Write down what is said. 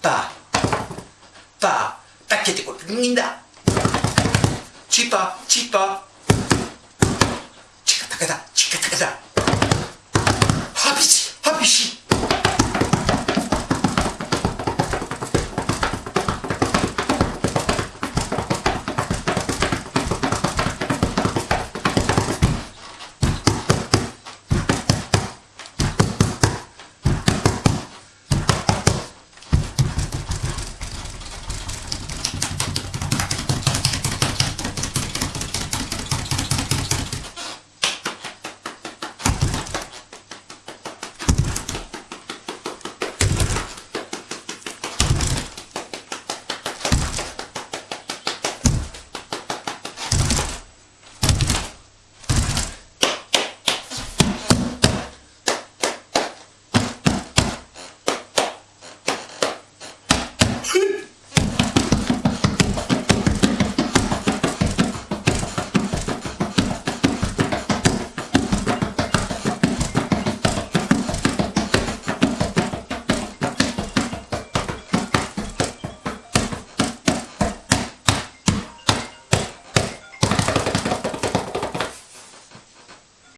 pa, pa, tacchete col linda, cipa, cipa, cica tacata, cica tacata.